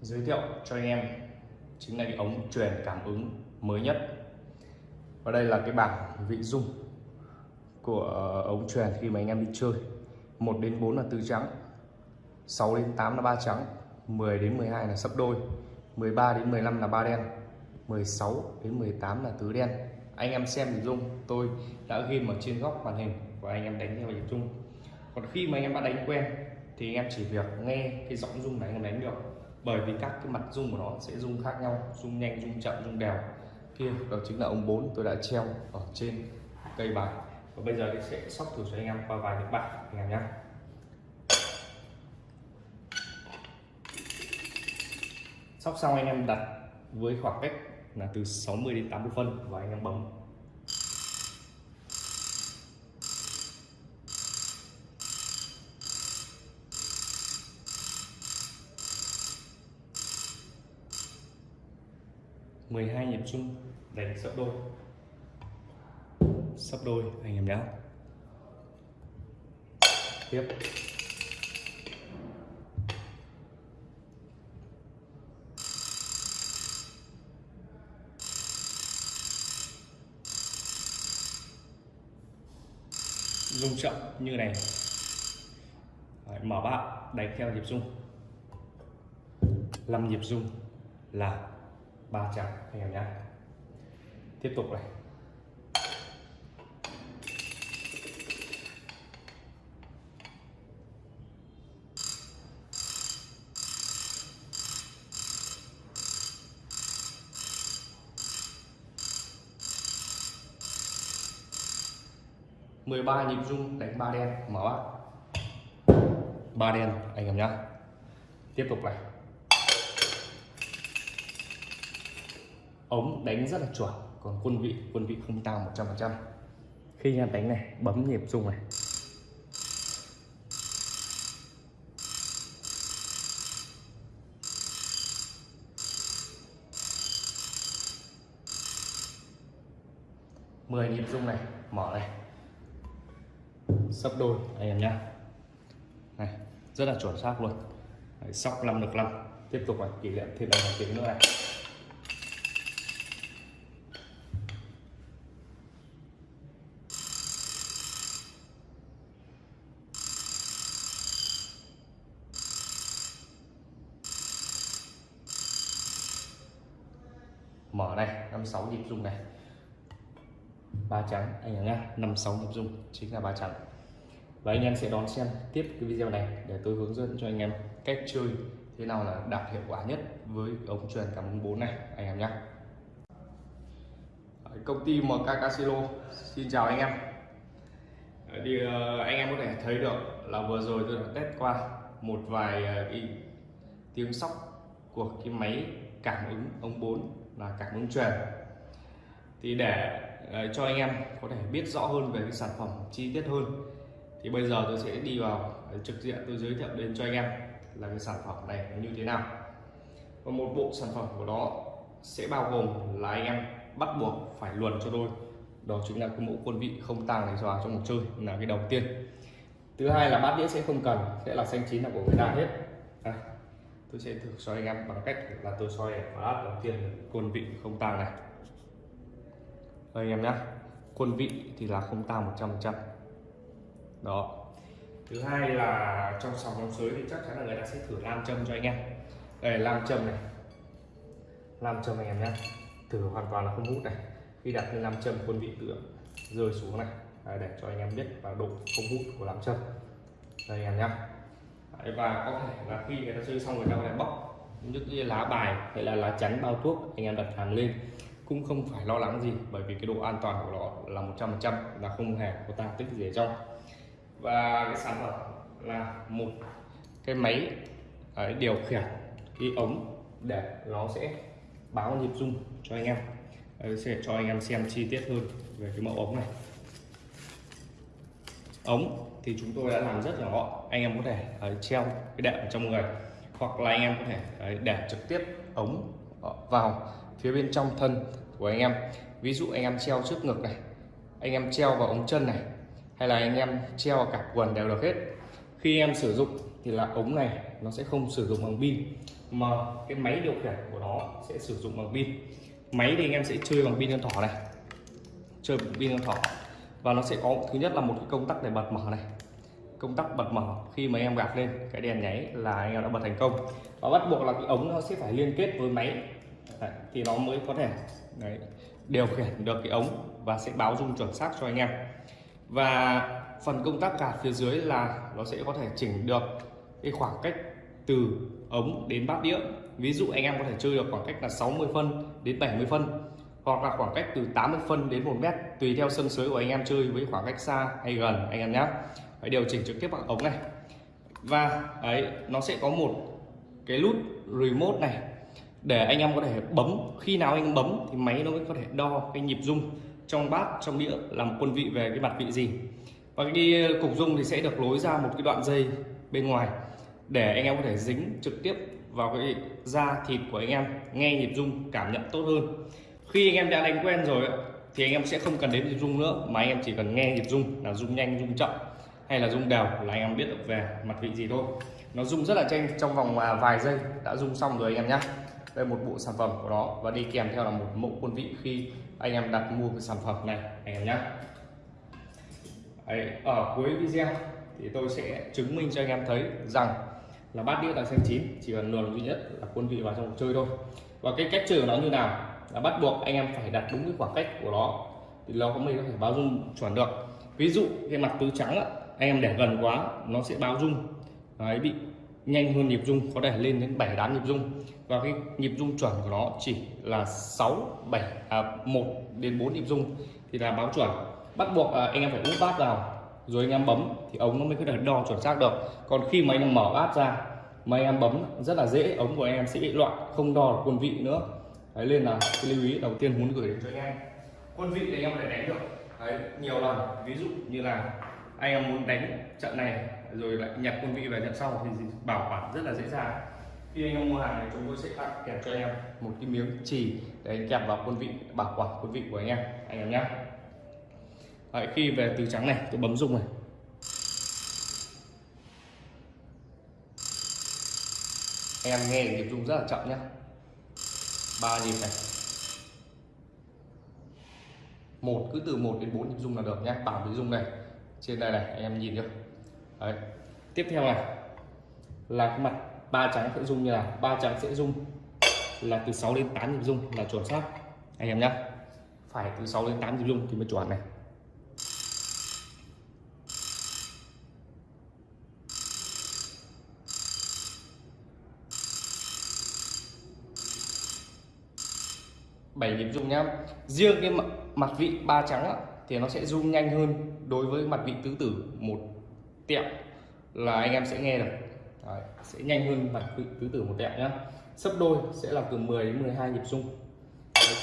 giới thiệu cho anh em, chính là cái ống truyền cảm ứng mới nhất. Và đây là cái bảng vị dung của ờ, ống truyền khi mà anh em đi chơi. 1 đến 4 là tứ trắng 6 đến 8 là ba trắng 10 đến 12 là sấp đôi 13 đến 15 là ba đen 16 đến 18 là tứ đen. Anh em xem hình dung, tôi đã ghi ở trên góc màn hình và anh em đánh theo hình dung. Còn khi mà anh em đã đánh quen thì anh em chỉ việc nghe cái giọng dung này, anh em đánh được bởi vì các cái mặt rung của nó sẽ rung khác nhau rung nhanh rung chậm rung đều. Kia, đó chính là ông 4 tôi đã treo ở trên cây bài. Và bây giờ tôi sẽ sóc thử cho anh em qua vài tiếng bạc anh em nhé. Sóc xong anh em đặt với khoảng cách là từ 60 đến 80 phân và anh em bấm. Mười hai nhịp chung đánh sấp đôi. Sấp đôi anh em nhé tiếp. Rung chậm như này. Đấy, mở bát đánh theo nhịp rung 5 nhịp rung là ba trắng anh em nhé. Tiếp tục này. mười ba nhịp rung đánh ba đen, mở. ba đen, anh em nhé. Tiếp tục này. Ống đánh rất là chuẩn còn quân vị quân vị không tao 100 phần trăm. Khi em đánh này bấm nhịp rung này. Mười nhịp rung này mở này. Sấp đôi anh em nhá. Này rất là chuẩn xác luôn. Đấy, sóc năm được năm. Tiếp tục này kỷ niệm thêm một tiếng nữa này mở này năm sáu nhịp rung này ba trắng. Anh em nhá năm sáu nhịp dung chính là ba trắng. Và anh em sẽ đón xem tiếp cái video này để tôi hướng dẫn cho anh em cách chơi thế nào là đạt hiệu quả nhất với ống truyền cảm ứng bốn này, anh em nhé công ty MK Casino, xin chào anh em. Thì ờ, anh em có thể thấy được là vừa rồi tôi đã test qua một vài ờ, cái tiếng sóc của cái máy cảm ứng ống 4 là cảm ứng truyền. Thì để cho anh em có thể biết rõ hơn về cái sản phẩm chi tiết hơn. Thì bây giờ tôi sẽ đi vào trực diện tôi giới thiệu đến cho anh em là cái sản phẩm này như thế nào. Và một bộ sản phẩm của nó sẽ bao gồm là anh em bắt buộc phải luồn cho tôi, đó chính là cái mẫu quân vị không tàng này vào trong một chơi là cái đầu tiên. Thứ hai là bát đĩa sẽ không cần sẽ là xanh chín là của người ta hết. Đây, tôi sẽ thử cho anh em bằng cách là tôi soi bát đầu tiên quân vị không tàng này anh em nhé quân vị thì là không tăng 100 trăm đó. Thứ hai là trong sòng trong sới thì chắc chắn là người ta sẽ thử nam châm cho anh em. Đây là nam châm này. Nam châm anh em nhé thử hoàn toàn là không hút này. Khi đặt lên nam châm quân vị tự rơi xuống này. Đấy, để cho anh em biết và độ không hút của nam châm. Đây anh em nhé Đấy, và có thể là khi người ta chơi xong người ta có thể bóc những cái lá bài hay là lá chắn bao thuốc anh em đặt hàng lên cũng không phải lo lắng gì bởi vì cái độ an toàn của nó là 100% là không hề có tăng tích gì ở trong. Và cái sản phẩm là một cái máy à, ấy, điều khiển cái ống để nó sẽ báo nhịp rung cho anh em. Đây, sẽ cho anh em xem chi tiết hơn về cái mẫu ống này. Ống thì chúng tôi đã làm rất là gọn. Anh em có thể ấy, treo cái đệm trong người hoặc là anh em có thể ấy, để trực tiếp ống vào phía bên trong thân của anh em. Ví dụ anh em treo trước ngực này, anh em treo vào ống chân này, hay là anh em treo vào cả quần đều được hết. Khi em sử dụng thì là ống này nó sẽ không sử dụng bằng pin, mà cái máy điều khiển của nó sẽ sử dụng bằng pin. Máy thì anh em sẽ chơi bằng pin con thỏ này, chơi bằng pin con thỏ. Và nó sẽ có, thứ nhất là một cái công tắc để bật mở này. Công tắc bật mở, khi mà em gạt lên, cái đèn nháy là anh em đã bật thành công. Và bắt buộc là cái ống nó sẽ phải liên kết với máy đấy, thì nó mới có thể đấy, điều khiển được cái ống và sẽ báo dung chuẩn xác cho anh em. Và phần công tắc cả phía dưới là nó sẽ có thể chỉnh được cái khoảng cách từ ống đến bát đĩa. Ví dụ anh em có thể chơi được khoảng cách là 60 phân đến 70 phân hoặc là khoảng cách từ 80 phân đến 1 mét tùy theo sân sới của anh em chơi với khoảng cách xa hay gần anh em nhé phải điều chỉnh trực tiếp bằng ống này. Và ấy nó sẽ có một cái nút remote này để anh em có thể bấm. Khi nào anh bấm thì máy nó mới có thể đo cái nhịp rung trong bát, trong đĩa làm quân vị về cái mặt vị gì. Và cái cục rung thì sẽ được lối ra một cái đoạn dây bên ngoài để anh em có thể dính trực tiếp vào cái da thịt của anh em, nghe nhịp rung, cảm nhận tốt hơn. Khi anh em đã đánh quen rồi thì anh em sẽ không cần đến nhịp rung nữa, mà anh em chỉ cần nghe nhịp rung là rung nhanh, rung chậm hay là rung đều là anh em biết được về mặt vị gì thôi. Nó rung rất là nhanh trong vòng à, vài giây đã rung xong rồi anh em nhé đây một bộ sản phẩm của nó và đi kèm theo là một mẫu quân vị khi anh em đặt mua cái sản phẩm này anh em nhé Đấy, ở cuối video thì tôi sẽ chứng minh cho anh em thấy rằng là bát đĩa tại xanh chín chỉ cần luồn duy nhất là quân vị vào trong cuộc chơi thôi. Và cái cách chơi của nó như nào là bắt buộc anh em phải đặt đúng cái khoảng cách của nó thì nó có mới có thể báo dung chuẩn được. Ví dụ cái mặt tứ trắng á, anh em để gần quá nó sẽ báo dung. Đấy bị nhanh hơn nhịp rung có thể lên đến 7 8 nhịp rung. Và cái nhịp rung chuẩn của nó chỉ là 6 7 à, 1 đến 4 nhịp rung thì là báo chuẩn. Bắt buộc à, anh em phải úp bát vào rồi anh em bấm thì ống nó mới có thể đo chuẩn xác được. Còn khi mà anh em mở bát ra mà anh em bấm rất là dễ ống của anh em sẽ bị loạn không đo được quân vị nữa. Đấy nên là cái lưu ý đầu tiên muốn gửi đến cho anh em. Quân vị thì anh em phải đánh được đấy, nhiều lần. Ví dụ như là anh em muốn đánh trận này rồi lại nhập quân vị về nhận sau thì bảo quản rất là dễ dàng. Khi anh em mua hàng này chúng tôi sẽ tặng kèm cho anh em một cái miếng chì để kẹp vào quân vị bảo quản quân vị của anh em anh em nhé Đấy, khi về từ trắng này tôi bấm rung này. Em nghe nhịp rung rất là chậm nhé ba nhịp này. Một cứ từ 1 đến 4 nhịp rung là được nhé bảo cái rung này trên đây này em nhìn chưa Đấy. tiếp theo này. Là cái mặt ba trắng sẽ rung như là ba trắng sẽ rung là từ 6 đến 8 nhịp rung là chuẩn xác. Anh em nhé phải từ 6 đến 8 nhịp rung thì mới chuẩn này. Bảy nhịp rung nhá. Riêng cái mặt vị ba trắng á, thì nó sẽ rung nhanh hơn đối với mặt vị tứ tử một tẹo là anh em sẽ nghe được. Đấy, sẽ nhanh hơn bản quỹ tứ tử một tẹo nhá. Sấp đôi sẽ là từ 10 đến 12 nhịp rung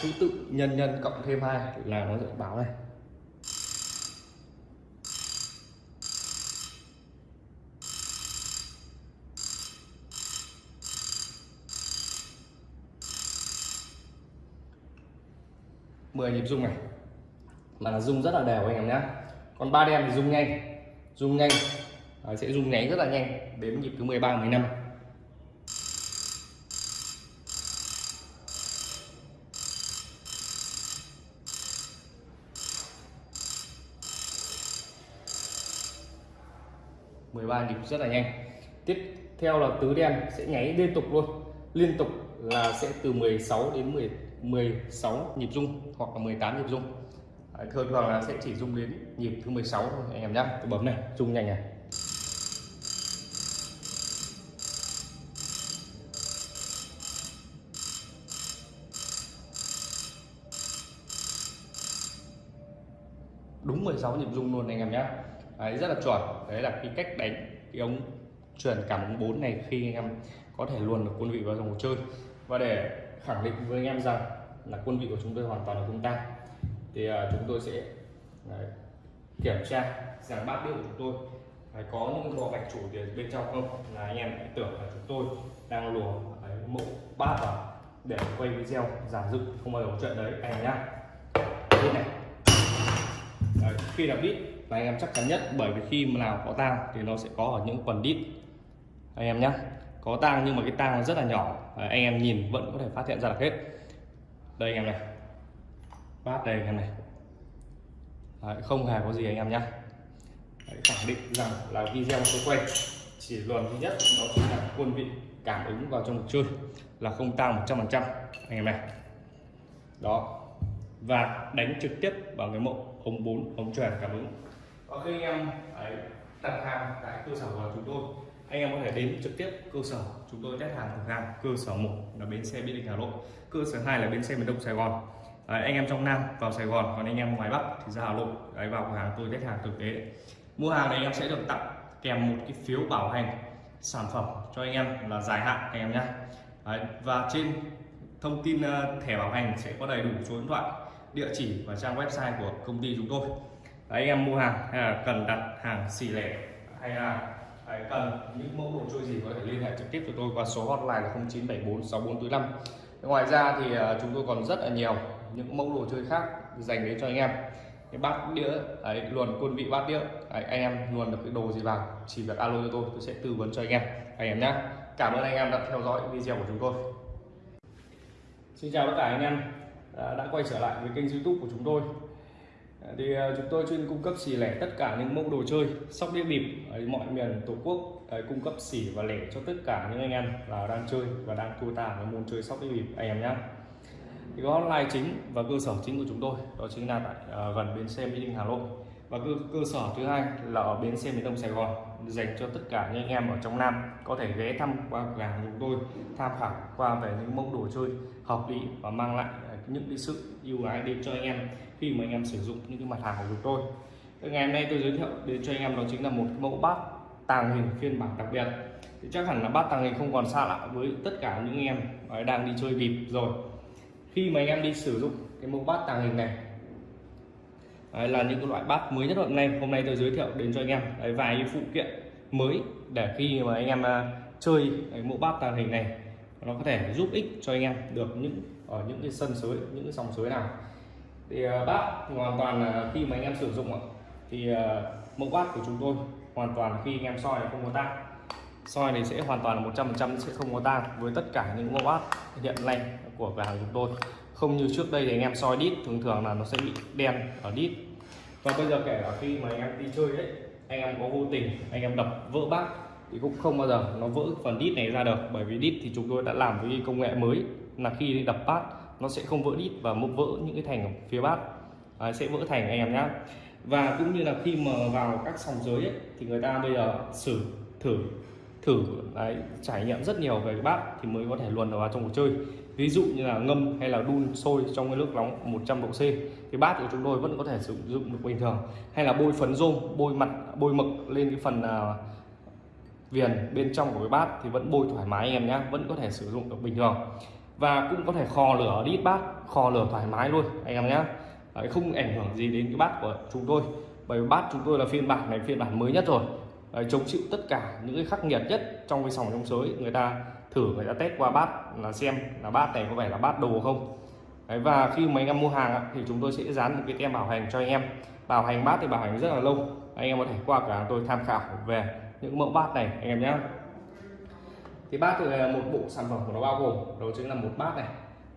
thứ tự nhân nhân cộng thêm hai là nó sẽ báo này. 10 nhịp rung này. Mà là rung rất là đều anh em nhé còn ba đen thì rung nhanh rung nhanh. À, sẽ rung nháy rất là nhanh. Đến nhịp thứ 13 15 13 nhịp rất là nhanh. Tiếp theo là tứ đen sẽ nháy liên tục luôn. Liên tục là sẽ từ 16 đến 10 16 nhịp rung hoặc là 18 nhịp rung Đấy, thường thường là sẽ chỉ rung đến nhịp thứ 16 thôi anh em nhé tôi bấm này rung nhanh này. Đúng 16 nhịp rung luôn anh em nhé đấy, rất là chuẩn. Đấy là cái cách đánh cái ống truyền cảm ứng 4 này khi anh em có thể luồn được quân vị vào trong cuộc chơi. Và để khẳng định với anh em rằng là quân vị của chúng tôi hoàn toàn là không tan thì à, chúng tôi sẽ đấy, kiểm tra rằng bát đĩa của chúng tôi đấy, có những lò gạch chủ thì bên trong không? Là anh em tưởng là chúng tôi đang lùa mẫu bát vào để quay video giản dựng không bao giờ có chuyện đấy. Anh em nhá. Đây này. Đấy, khi là đít là anh em chắc chắn nhất bởi vì khi mà nào có tang thì nó sẽ có ở những quần đít. Anh em nhé có tang nhưng mà cái tang rất là nhỏ. Đấy, anh em nhìn vẫn có thể phát hiện ra được hết. Đây anh em này bát đây anh em này. Đấy, không hề có gì anh em nhé khẳng định rằng là video tôi quay chỉ luận duy nhất đó chính là quân vị cảm ứng vào trong cuộc chơi là không tăng 100% anh em này. Đó. Và đánh trực tiếp vào cái mẫu ống 4 ống tròn cảm ứng. Và khi anh em ấy, đặt hàng tại cơ sở của chúng tôi. Anh em có thể đến trực tiếp cơ sở chúng tôi test hàng thực hàng. Cơ sở một là bến xe mỹ đình hà nội. Cơ sở hai là bến xe miền đông sài gòn đấy, anh em trong nam vào sài gòn còn anh em ngoài bắc thì ra hà nội. Đấy, vào cửa hàng tôi test hàng thực tế. Mua hàng này anh em sẽ được tặng kèm một cái phiếu bảo hành sản phẩm cho anh em là dài hạn anh em nhé và trên thông tin ờ, thẻ bảo hành sẽ có đầy đủ số điện thoại địa chỉ và trang website của công ty chúng tôi. Đấy, anh em mua hàng hay là cần đặt hàng xì lẻ hay là Đấy, cần những mẫu đồ chơi gì có thể liên hệ trực tiếp với tôi qua số hotline là 0974 6445 ngoài ra thì ờ, chúng tôi còn rất là nhiều những mẫu đồ chơi khác dành đến cho anh em. Cái bát đĩa đấy, luồn quân vị bát đĩa đấy, anh em luồn được cái đồ gì vào chỉ việc alo cho tôi tôi sẽ tư vấn cho anh em. Anh em nhé cảm ơn anh em đã theo dõi video của chúng tôi. Xin chào tất cả anh em à, đã quay trở lại với kênh youtube của chúng tôi. À, thì à, chúng tôi chuyên cung cấp xỉ lẻ tất cả những mẫu đồ chơi sóc đĩa bịp ở mọi miền tổ quốc cung cấp xỉ và lẻ cho tất cả những anh em là đang chơi và đang thua tà với môn chơi sóc đĩa bịp anh em nhé thì có online chính và cơ sở chính của chúng tôi đó chính là tại uh, gần bến xe mỹ đình hà nội. Và cơ, cơ sở thứ hai là ở bến xe miền đông sài gòn dành cho tất cả những anh em ở trong nam có thể ghé thăm qua cửa hàng chúng tôi tham khảo qua về những mẫu đồ chơi hợp lý và mang lại những cái sự ưu ái đến cho anh em khi mà anh em sử dụng những cái mặt hàng của chúng tôi. Ngày hôm nay tôi giới thiệu đến cho anh em đó chính là một mẫu bát tàng hình phiên bản đặc biệt. Thì chắc hẳn là bát tàng hình không còn xa lạ với tất cả những anh em đang đi chơi bịp rồi khi mà anh em đi sử dụng cái mẫu bát tàng hình này Đấy, là những cái loại bát mới nhất hôm nay. Hôm nay tôi giới thiệu đến cho anh em Đấy, vài cái phụ kiện mới để khi mà anh em uh, chơi cái mẫu bát tàng hình này nó có thể giúp ích cho anh em được những ở những cái sân sới những cái dòng suối nào. Thì uh, bát thì hoàn toàn là khi mà anh em sử dụng thì uh, mẫu bát của chúng tôi hoàn toàn khi anh em soi không có tang. Soi này sẽ hoàn toàn là 100% sẽ không có tang với tất cả những mẫu bát hiện nay của cửa hàng chúng tôi. Không như trước đây thì anh em soi đít thường thường là nó sẽ bị đen ở đít. Và bây giờ kể cả khi mà anh em đi chơi đấy anh em có vô tình anh em đập vỡ bát thì cũng không bao giờ nó vỡ phần đít này ra được. Bởi vì đít thì chúng tôi đã làm với công nghệ mới là khi đập bát nó sẽ không vỡ đít và mốc vỡ những cái thành ở phía bát. À, sẽ vỡ thành anh em nhé và cũng như là khi mà vào các sòng giới ấy, thì người ta bây giờ xử thử thử đấy, trải nghiệm rất nhiều về cái bát thì mới có thể luồn vào trong cuộc chơi ví dụ như là ngâm hay là đun sôi trong cái nước nóng 100 độ C thì bát của chúng tôi vẫn có thể sử dụng được bình thường. Hay là bôi phấn rôm bôi mặt bôi mực lên cái phần uh, viền bên trong của cái bát thì vẫn bôi thoải mái anh em nhé vẫn có thể sử dụng được bình thường. Và cũng có thể kho lửa đít bát kho lửa thoải mái luôn anh em nhé. Đấy, không ảnh hưởng gì đến cái bát của chúng tôi bởi vì bát chúng tôi là phiên bản này phiên bản mới nhất rồi. Đấy, chống chịu tất cả những cái khắc nghiệt nhất trong cái sòng trong sới người ta thử người ta test qua bát là xem là bát này có phải là bát đồ không. Đấy, và khi mà anh em mua hàng thì chúng tôi sẽ dán một cái tem bảo hành cho anh em. Bảo hành bát thì bảo hành rất là lâu. Anh em có thể qua cả tôi tham khảo về những mẫu bát này anh em nhé. Thì bát thì là một bộ sản phẩm của nó bao gồm đó chính là một bát này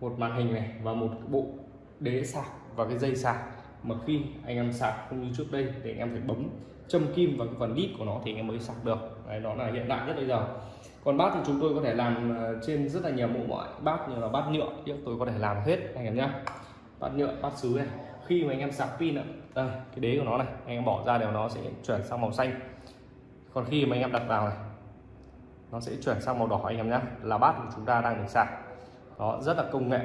một màn hình này và một bộ đế sạc và cái dây sạc mà khi anh em sạc không như trước đây thì anh em phải bấm châm kim vào cái phần đít của nó thì anh em mới sạc được. Đấy đó là hiện đại nhất bây giờ còn bát thì chúng tôi có thể làm ờ, trên rất là nhiều mẫu mọi, bát như là bát nhựa nhưng tôi có thể làm hết, anh em nhé bát nhựa, bát sứ này. Khi mà anh em sạc pin ạ, đây, cái đế của nó này, anh em bỏ ra đều nó sẽ chuyển sang màu xanh. Còn khi mà anh em đặt vào này, nó sẽ chuyển sang màu đỏ, anh em nhé là bát của chúng ta đang được sạc. Đó, rất là công nghệ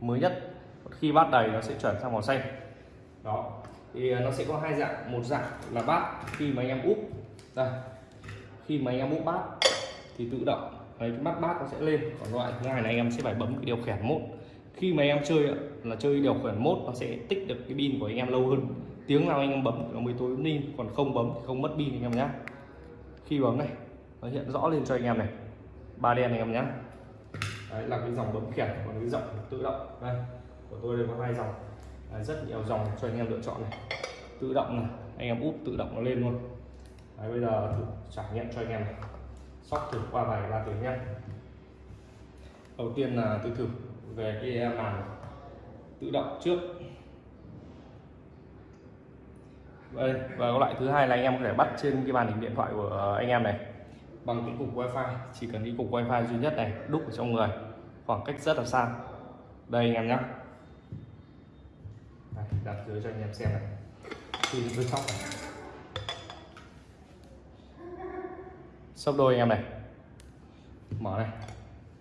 mới nhất. Khi bát đầy, nó sẽ chuyển sang màu xanh. Đó, thì ờ, nó sẽ có hai dạng. Một dạng là bát khi mà anh em úp. Đây, khi mà anh em úp bát thì tự động đấy, cái mắt bát nó sẽ lên còn loại thứ hai là anh em sẽ phải bấm cái điều khiển mốt khi mà em chơi là chơi điều khiển mốt nó sẽ tích được cái pin của anh em lâu hơn tiếng nào anh em bấm nó mới tối pin còn không bấm thì không mất pin anh em nhé khi bấm này nó hiện rõ lên cho anh em này ba đen anh em nhé đấy là cái dòng bấm khiển còn cái dòng tự động đây của tôi đây có hai dòng đấy, rất nhiều dòng cho anh em lựa chọn này tự động này anh em úp tự động nó lên luôn đấy, bây giờ thử trải nghiệm cho anh em này sóc thử qua vài ba tiếng nhé. Đầu tiên là tôi thử về cái màn tự động trước. Đây, và loại thứ hai là anh em có thể bắt trên cái màn hình điện thoại của anh em này. Bằng cái cục wifi, chỉ cần cái cục wifi duy nhất này, đúc ở trong người. Khoảng cách rất là xa. Đây anh em nhé. Đặt dưới cho anh em xem này. Khi tôi sóc này. Sấp đôi anh em này. Mở này.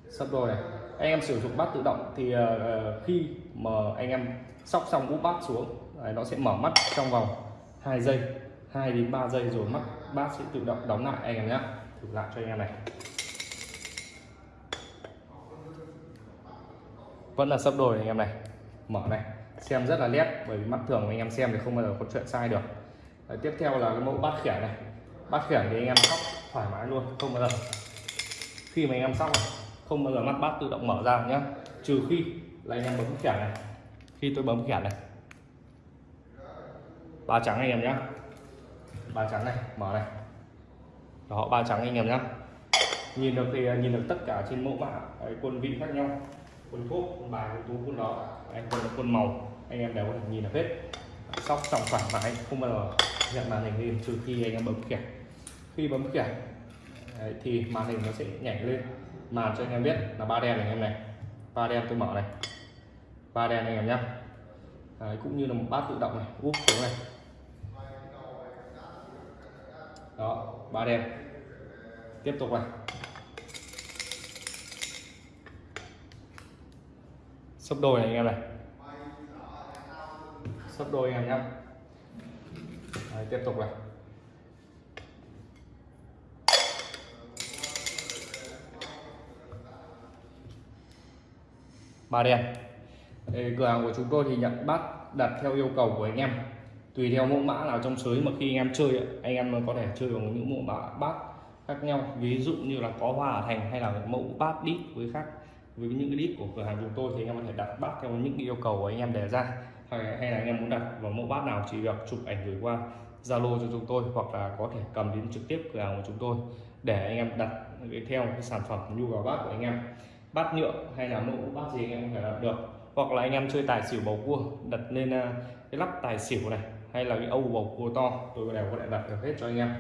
Sấp đôi này. Anh em sử dụng bát tự động thì uh, khi mà anh em sóc xong úp bát xuống đấy, nó sẽ mở mắt trong vòng 2 giây 2 đến 3 giây rồi mắt bát sẽ tự động đóng lại anh em nhé thử lại cho anh em này. Vẫn là sấp đôi anh em này. Mở này. Xem rất là nét bởi vì mắt thường anh em xem thì không bao giờ có chuyện sai được. Đấy, tiếp theo là cái mẫu bát khiển này. Bát khiển thì anh em sóc thoải mái luôn, không bao giờ. Khi mà anh em xong không bao giờ mắt bát tự động mở ra nhé trừ khi là anh em bấm khỉa này. Khi tôi bấm khỉa này. Ba trắng anh em nhé ba trắng này, mở này. Đó, ba trắng anh em nhé nhìn được thì à, nhìn được tất cả trên mẫu mã à, quân vị khác nhau. Quân thuốc quân bài, quân tú, quân đó anh quân quân màu, anh em đều có thể nhìn được hết. Sóc trong thoải mái, không bao giờ nhận màn hình lên trừ khi anh em bấm kẹp khi bấm khiển Đấy, thì màn hình nó sẽ nhảy lên. Màn cho anh em biết là ba đen này anh em này. Ba đen tôi mở này. Ba đen anh em nhé Đấy, cũng như là một bát tự động này. Úp xuống này. Đó ba đen tiếp tục này. Sấp đôi này anh em này. Sấp đôi anh em nhé Đấy, tiếp tục này. Ba đen. Đây, cửa hàng của chúng tôi thì nhận bát đặt theo yêu cầu của anh em. Tùy theo mẫu mã nào trong sới mà khi anh em chơi anh em có thể chơi bằng những mẫu mã bát khác nhau. Ví dụ như là có hoa ở thành hay là mẫu bát đít với khác với những cái đít của cửa hàng chúng tôi thì anh em có thể đặt bát theo những yêu cầu của anh em đề ra. Hay, hay là anh em muốn đặt vào mẫu bát nào chỉ việc chụp ảnh gửi qua Zalo cho chúng tôi hoặc là có thể cầm đến trực tiếp cửa hàng của chúng tôi để anh em đặt theo cái sản phẩm nhu cầu bát của anh em bát nhựa hay là mẫu bát gì anh em có thể đặt được. Hoặc là anh em chơi tài xỉu bầu cua đặt lên à, cái lắp tài xỉu này hay là cái âu bầu cua to tôi đều có thể đặt được hết cho anh em.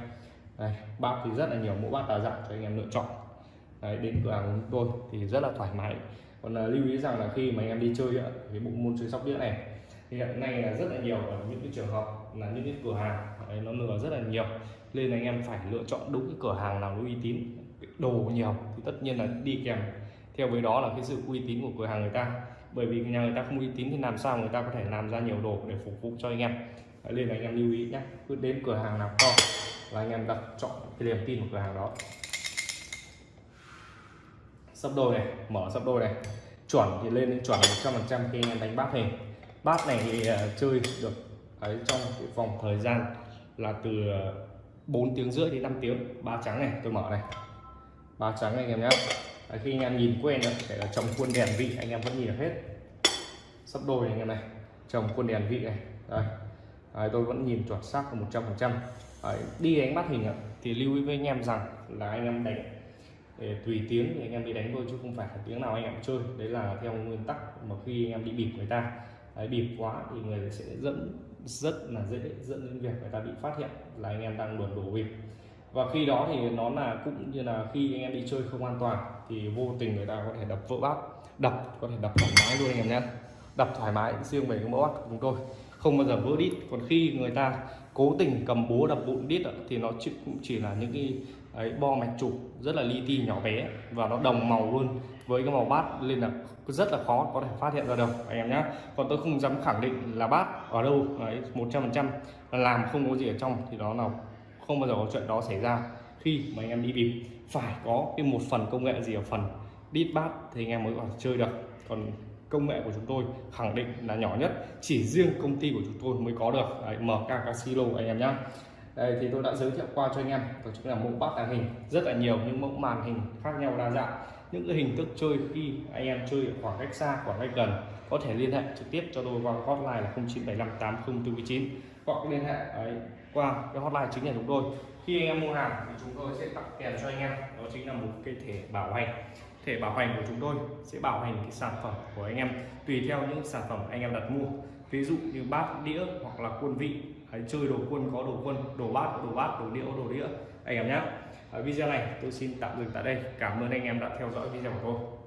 Đây, bát thì rất là nhiều mẫu bát đa dạng cho anh em lựa chọn. Đấy, đến cửa hàng của chúng tôi thì rất là thoải mái. Còn là lưu ý rằng là khi mà anh em đi chơi cái bộ môn chơi sóc đĩa này thì hiện nay là rất là nhiều ở những cái trường hợp là những cái cửa hàng đấy, nó lừa rất là nhiều. Nên anh em phải lựa chọn đúng cái cửa hàng nào uy tín đồ nhiều thì tất nhiên là đi kèm theo với đó là cái sự uy tín của cửa hàng người ta. Bởi vì nhà người ta không uy tín thì làm sao người ta có thể làm ra nhiều đồ để phục vụ cho anh em? Đấy, nên là anh em lưu ý nhé cứ đến cửa hàng nào to là anh em đặt chọn cái niềm tin của cửa hàng đó. Sấp đôi này mở sấp đôi này. Chuẩn thì lên đến chuẩn 100% khi anh em đánh bát hình. Bát này thì uh, chơi được ấy trong cái vòng thời gian là từ ờ, 4 tiếng rưỡi đến 5 tiếng. Ba trắng này tôi mở này. Ba trắng này anh em nhé Đấy, khi anh em nhìn quen rồi kể là trồng khuôn đèn vị anh em vẫn nhìn được hết. Sắp đôi này anh em này trồng khuôn đèn vị này. Đây Đấy, tôi vẫn nhìn chuẩn xác một trăm phần trăm. Đi đánh bắt hình thì lưu ý với anh em rằng là anh em đánh để tùy tiếng thì anh em đi đánh thôi chứ không phải là tiếng nào anh em chơi. Đấy là theo nguyên tắc mà khi anh em đi bịp người ta. Đấy, bịp quá thì người sẽ dẫn rất là dễ dẫn đến việc người ta bị phát hiện là anh em đang luồn đổ bịp và khi đó thì nó là cũng như là khi anh em đi chơi không an toàn thì vô tình người ta có thể đập vỡ bát. Đập có thể đập thoải mái luôn anh em nhé. Đập thoải mái riêng về cái mẫu bát của chúng tôi. Không bao giờ vỡ đít. Còn khi người ta cố tình cầm búa đập vụn đít thì nó chỉ, cũng chỉ là những cái ấy, bo mạch chủ rất là li ti nhỏ bé và nó đồng màu luôn với cái màu bát nên là rất là khó có thể phát hiện ra được anh em nhé. Còn tôi không dám khẳng định là bát ở đâu đấy một trăm phần trăm làm không có gì ở trong thì đó là không bao giờ có chuyện đó xảy ra. Khi mà anh em đi bịp phải có cái một phần công nghệ gì ở phần đít bát thì anh em mới có thể chơi được. Còn công nghệ của chúng tôi khẳng định là nhỏ nhất chỉ riêng công ty của chúng tôi mới có được. Đấy, MK Casino anh em nhé đây thì tôi đã giới thiệu qua cho anh em đó chính là mẫu bát tàng hình. Rất là nhiều những mẫu màn hình khác nhau đa dạng. Những cái hình thức chơi khi anh em chơi ở khoảng cách xa khoảng cách gần có thể liên hệ trực tiếp cho tôi qua hotline là 0975 8049 hoặc liên hệ ấy, qua cái hotline chính nhà chúng tôi. Khi anh em mua hàng thì chúng tôi sẽ tặng kèm cho anh em. Đó chính là một cái thẻ bảo hành. Thẻ bảo hành của chúng tôi sẽ bảo hành cái sản phẩm của anh em, tùy theo những sản phẩm anh em đặt mua. Ví dụ như bát, đĩa hoặc là quân vị. Hay chơi đồ quân, có đồ quân, đồ bát có đồ bát, đồ đĩa đồ đĩa. Anh em nhé video này tôi xin tạm dừng tại đây. Cảm ơn anh em đã theo dõi video của tôi.